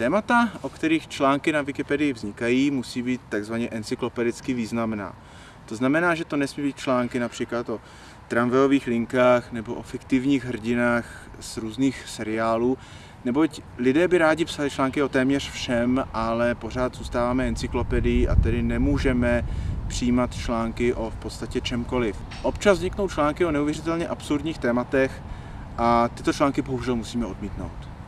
Témata, o kterých články na Wikipedii vznikají, musí být takzvaně encyklopedicky významná. To znamená, že to nesmí být články například o tramvajových linkách nebo o fiktivních hrdinách z různých seriálů, neboť lidé by rádi psali články o téměř všem, ale pořád zůstáváme encyklopedii a tedy nemůžeme přijímat články o v podstatě čemkoliv. Občas vzniknou články o neuvěřitelně absurdních tématech a tyto články bohužel musíme odmítnout.